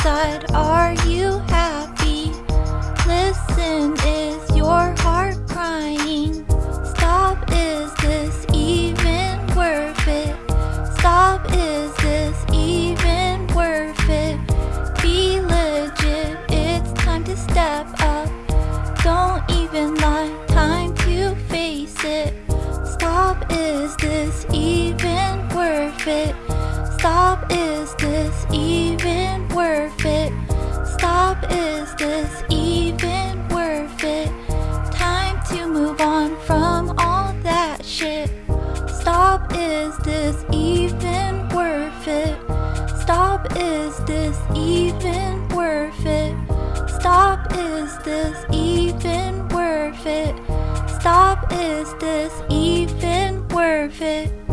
inside, are you happy? Listen, is your heart crying? Stop, is this even worth it? Stop, is this even worth it? Be legit, it's time to step up. Don't even lie, time to face it. Stop, is this even worth it? Stop, is this even worth it? This even worth it? Time to move on from all that shit. Stop, is this even worth it? Stop, is this even worth it? Stop, is this even worth it? Stop, is this even worth it?